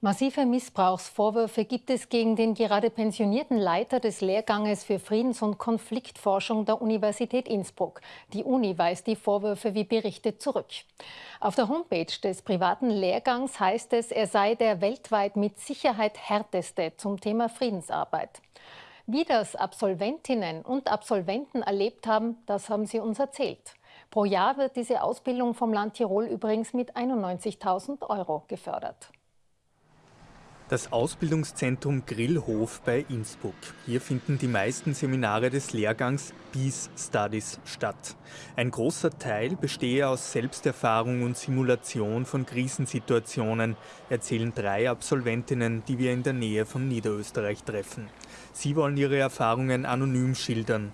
Massive Missbrauchsvorwürfe gibt es gegen den gerade pensionierten Leiter des Lehrganges für Friedens- und Konfliktforschung der Universität Innsbruck. Die Uni weist die Vorwürfe wie berichtet zurück. Auf der Homepage des privaten Lehrgangs heißt es, er sei der weltweit mit Sicherheit härteste zum Thema Friedensarbeit. Wie das Absolventinnen und Absolventen erlebt haben, das haben sie uns erzählt. Pro Jahr wird diese Ausbildung vom Land Tirol übrigens mit 91.000 Euro gefördert. Das Ausbildungszentrum Grillhof bei Innsbruck. Hier finden die meisten Seminare des Lehrgangs Peace Studies statt. Ein großer Teil bestehe aus Selbsterfahrung und Simulation von Krisensituationen, erzählen drei Absolventinnen, die wir in der Nähe von Niederösterreich treffen. Sie wollen ihre Erfahrungen anonym schildern.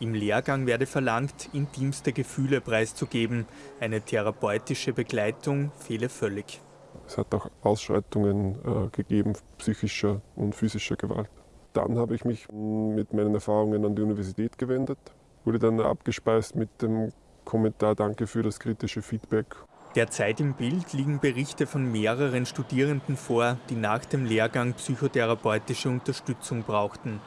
Im Lehrgang werde verlangt, intimste Gefühle preiszugeben. Eine therapeutische Begleitung fehle völlig. Es hat auch Ausschreitungen äh, gegeben, psychischer und physischer Gewalt. Dann habe ich mich mit meinen Erfahrungen an die Universität gewendet, wurde dann abgespeist mit dem Kommentar Danke für das kritische Feedback. Derzeit im Bild liegen Berichte von mehreren Studierenden vor, die nach dem Lehrgang psychotherapeutische Unterstützung brauchten.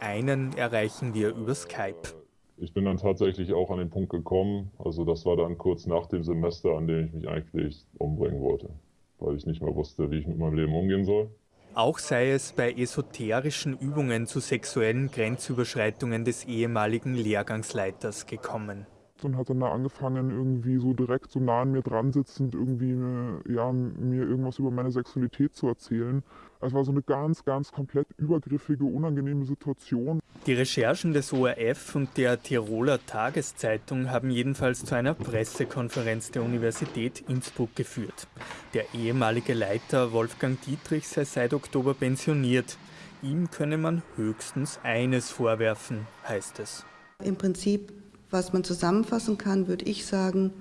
Einen erreichen wir über Skype. Ich bin dann tatsächlich auch an den Punkt gekommen, also das war dann kurz nach dem Semester, an dem ich mich eigentlich umbringen wollte weil ich nicht mehr wusste, wie ich mit meinem Leben umgehen soll. Auch sei es bei esoterischen Übungen zu sexuellen Grenzüberschreitungen des ehemaligen Lehrgangsleiters gekommen. Und hat dann da angefangen, irgendwie so direkt so nah an mir dran sitzend, irgendwie äh, ja, mir irgendwas über meine Sexualität zu erzählen. Es war so eine ganz, ganz komplett übergriffige, unangenehme Situation. Die Recherchen des ORF und der Tiroler Tageszeitung haben jedenfalls zu einer Pressekonferenz der Universität Innsbruck geführt. Der ehemalige Leiter Wolfgang Dietrich sei seit Oktober pensioniert. Ihm könne man höchstens eines vorwerfen, heißt es. Im Prinzip was man zusammenfassen kann, würde ich sagen,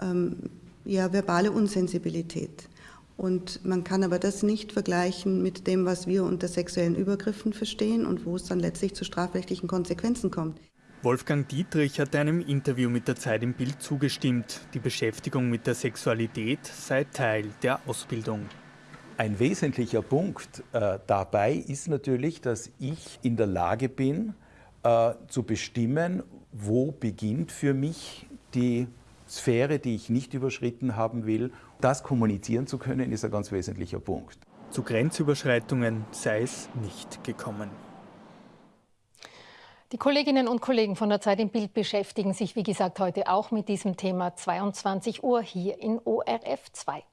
ähm, ja, verbale Unsensibilität. Und man kann aber das nicht vergleichen mit dem, was wir unter sexuellen Übergriffen verstehen und wo es dann letztlich zu strafrechtlichen Konsequenzen kommt. Wolfgang Dietrich hat einem Interview mit der Zeit im Bild zugestimmt. Die Beschäftigung mit der Sexualität sei Teil der Ausbildung. Ein wesentlicher Punkt äh, dabei ist natürlich, dass ich in der Lage bin, äh, zu bestimmen, wo beginnt für mich die Sphäre, die ich nicht überschritten haben will. Das kommunizieren zu können, ist ein ganz wesentlicher Punkt. Zu Grenzüberschreitungen sei es nicht gekommen. Die Kolleginnen und Kollegen von der Zeit im Bild beschäftigen sich, wie gesagt, heute auch mit diesem Thema 22 Uhr hier in ORF 2.